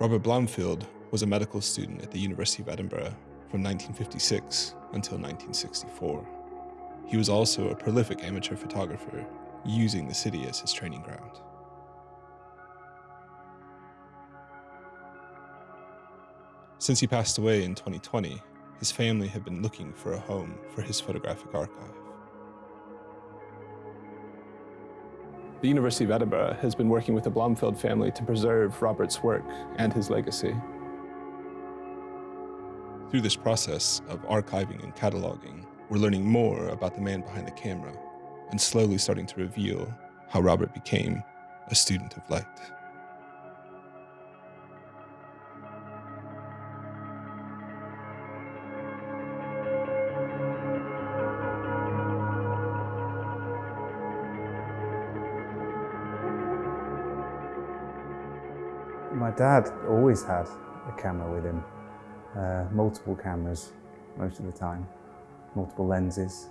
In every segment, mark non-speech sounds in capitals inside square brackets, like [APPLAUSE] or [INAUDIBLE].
Robert Blomfield was a medical student at the University of Edinburgh from 1956 until 1964. He was also a prolific amateur photographer, using the city as his training ground. Since he passed away in 2020, his family had been looking for a home for his photographic archive. The University of Edinburgh has been working with the Blomfield family to preserve Robert's work and his legacy. Through this process of archiving and cataloging, we're learning more about the man behind the camera and slowly starting to reveal how Robert became a student of light. My dad always had a camera with him, uh, multiple cameras most of the time, multiple lenses.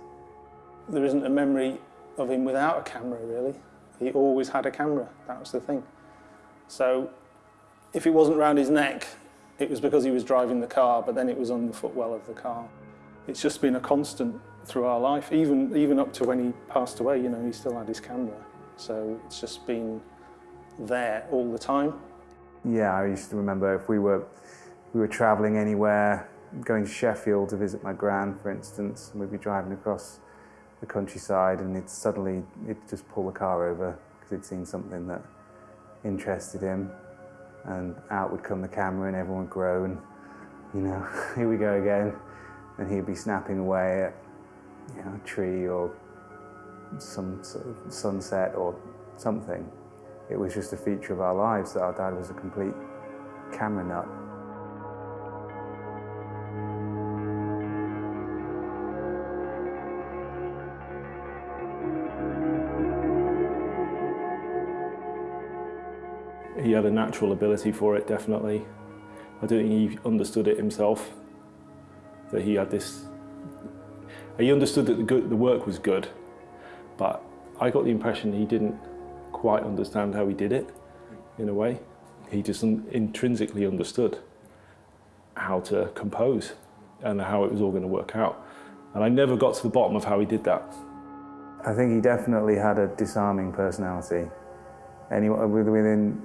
There isn't a memory of him without a camera really. He always had a camera, that was the thing. So if it wasn't round his neck, it was because he was driving the car, but then it was on the footwell of the car. It's just been a constant through our life, even, even up to when he passed away, you know, he still had his camera. So it's just been there all the time. Yeah, I used to remember if we were, we were travelling anywhere, going to Sheffield to visit my gran, for instance, and we'd be driving across the countryside and it'd suddenly, it'd just pull the car over because he'd seen something that interested him and out would come the camera and everyone would groan, you know, [LAUGHS] here we go again. And he'd be snapping away at you know, a tree or some sort of sunset or something. It was just a feature of our lives that our dad was a complete camera nut. He had a natural ability for it, definitely. I don't think he understood it himself, that he had this... He understood that the, good, the work was good, but I got the impression he didn't quite understand how he did it, in a way. He just intrinsically understood how to compose and how it was all going to work out. And I never got to the bottom of how he did that. I think he definitely had a disarming personality. Anyone within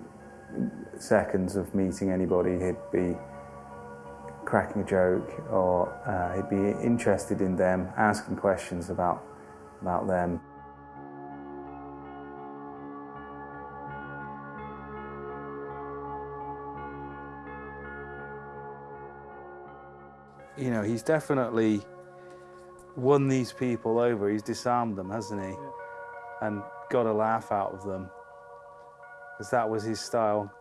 seconds of meeting anybody, he'd be cracking a joke or uh, he'd be interested in them, asking questions about, about them. You know, he's definitely won these people over. He's disarmed them, hasn't he? Yeah. And got a laugh out of them because that was his style.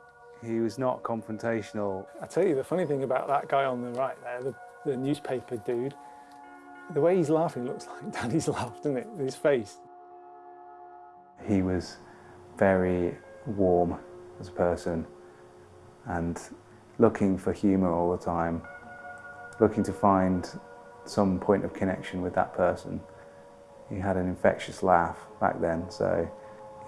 He was not confrontational. I tell you, the funny thing about that guy on the right there, the, the newspaper dude, the way he's laughing looks [LAUGHS] like Daddy's laughed, doesn't it? His face. He was very warm as a person and looking for humour all the time, looking to find some point of connection with that person. He had an infectious laugh back then, so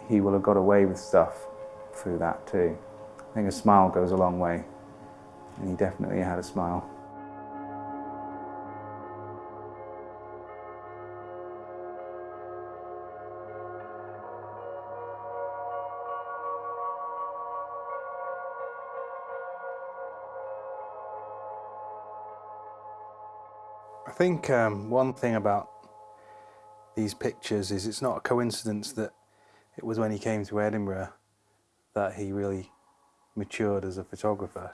he will have got away with stuff through that too. I think a smile goes a long way, and he definitely had a smile. Think um, one thing about these pictures is it's not a coincidence that it was when he came to Edinburgh that he really matured as a photographer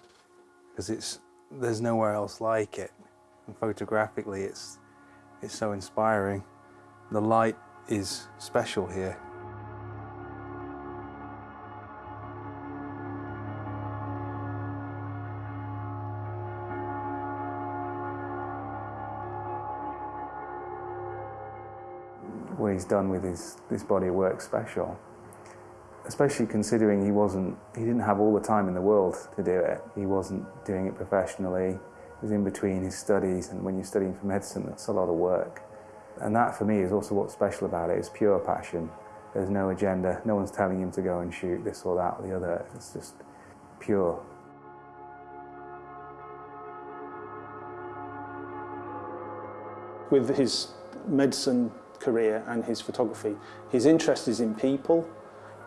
because it's there's nowhere else like it. And photographically it's it's so inspiring. The light is special here what he's done with his, this body of work special. Especially considering he wasn't, he didn't have all the time in the world to do it. He wasn't doing it professionally. It was in between his studies, and when you're studying for medicine, that's a lot of work. And that for me is also what's special about it. It's pure passion. There's no agenda. No one's telling him to go and shoot this or that or the other. It's just pure. With his medicine career and his photography, his interest is in people.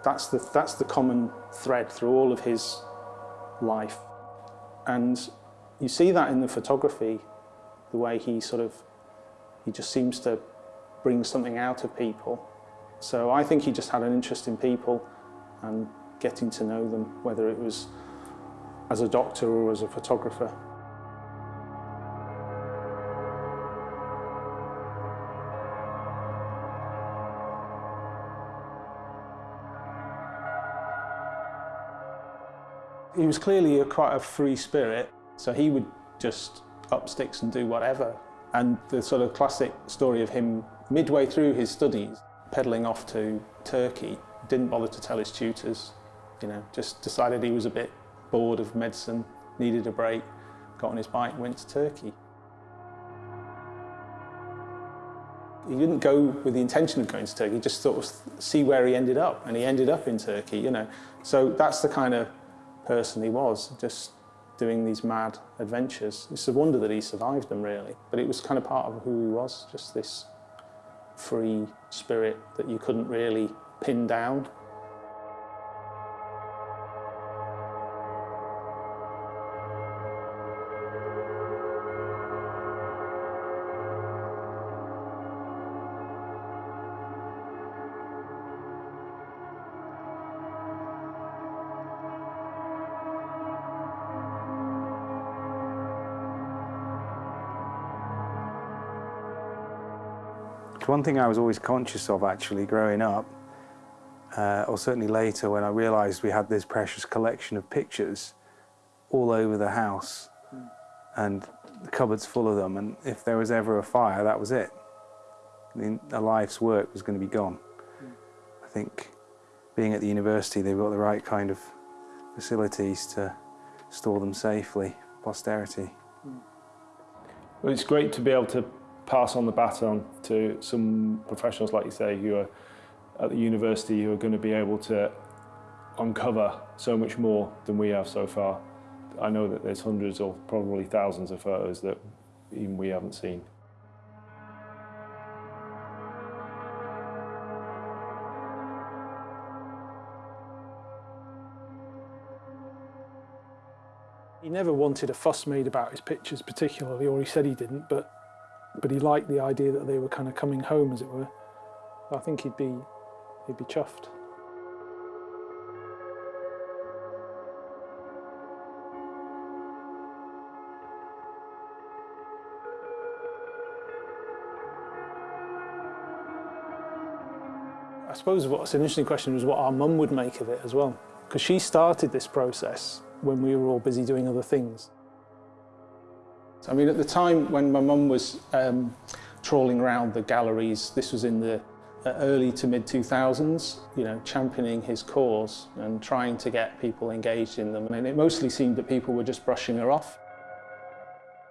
That's the, that's the common thread through all of his life. And you see that in the photography, the way he sort of, he just seems to bring something out of people. So I think he just had an interest in people and getting to know them, whether it was as a doctor or as a photographer. He was clearly a, quite a free spirit, so he would just up sticks and do whatever. And the sort of classic story of him midway through his studies, pedalling off to Turkey, didn't bother to tell his tutors, you know, just decided he was a bit bored of medicine, needed a break, got on his bike went to Turkey. He didn't go with the intention of going to Turkey, just sort of see where he ended up, and he ended up in Turkey, you know. So that's the kind of person he was, just doing these mad adventures. It's a wonder that he survived them, really. But it was kind of part of who he was, just this free spirit that you couldn't really pin down. One thing I was always conscious of actually growing up, uh, or certainly later when I realised we had this precious collection of pictures all over the house hmm. and the cupboards full of them and if there was ever a fire that was it. I mean, a life's work was going to be gone. Hmm. I think being at the university they've got the right kind of facilities to store them safely for posterity. Hmm. Well, it's great to be able to pass on the baton to some professionals, like you say, who are at the university who are going to be able to uncover so much more than we have so far. I know that there's hundreds or probably thousands of photos that even we haven't seen. He never wanted a fuss made about his pictures particularly, or he said he didn't, but but he liked the idea that they were kind of coming home, as it were. I think he'd be, he'd be chuffed. I suppose what's an interesting question was what our mum would make of it as well, because she started this process when we were all busy doing other things. I mean, at the time when my mum was um, trawling around the galleries, this was in the uh, early to mid 2000s, you know, championing his cause and trying to get people engaged in them. And it mostly seemed that people were just brushing her off.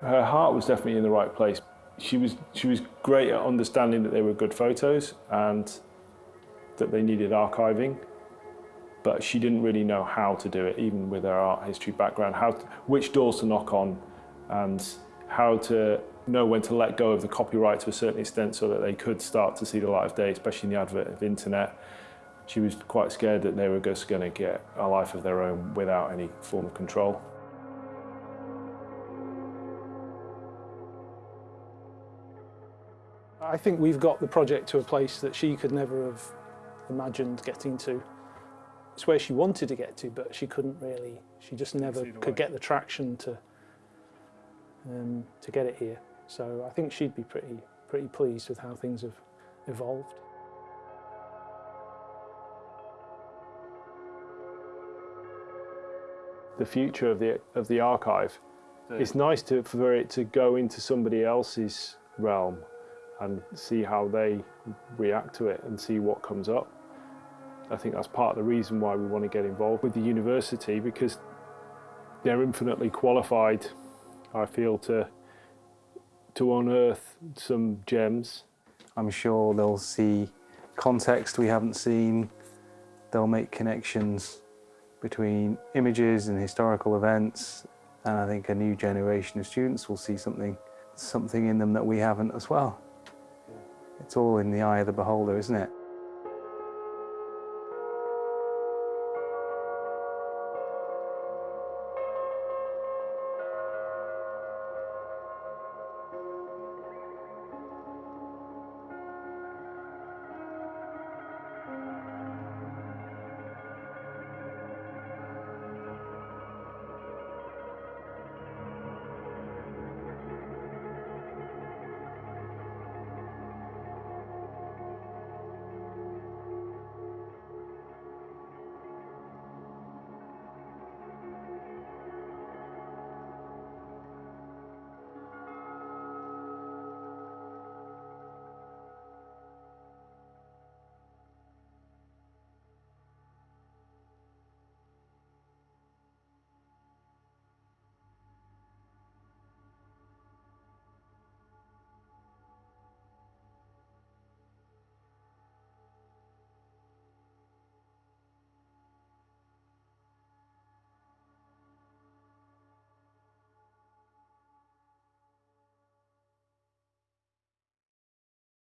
Her heart was definitely in the right place. She was, she was great at understanding that they were good photos and that they needed archiving, but she didn't really know how to do it, even with her art history background, how to, which doors to knock on and how to know when to let go of the copyright to a certain extent so that they could start to see the light of day, especially in the advent of internet. She was quite scared that they were just going to get a life of their own without any form of control. I think we've got the project to a place that she could never have imagined getting to. It's where she wanted to get to, but she couldn't really, she just never could get the traction to um, to get it here. So I think she'd be pretty, pretty pleased with how things have evolved. The future of the, of the archive, it's nice to, for it to go into somebody else's realm and see how they react to it and see what comes up. I think that's part of the reason why we want to get involved with the university because they're infinitely qualified I feel, to, to unearth some gems. I'm sure they'll see context we haven't seen. They'll make connections between images and historical events. And I think a new generation of students will see something, something in them that we haven't as well. it's all in the eye of the beholder, isn't it?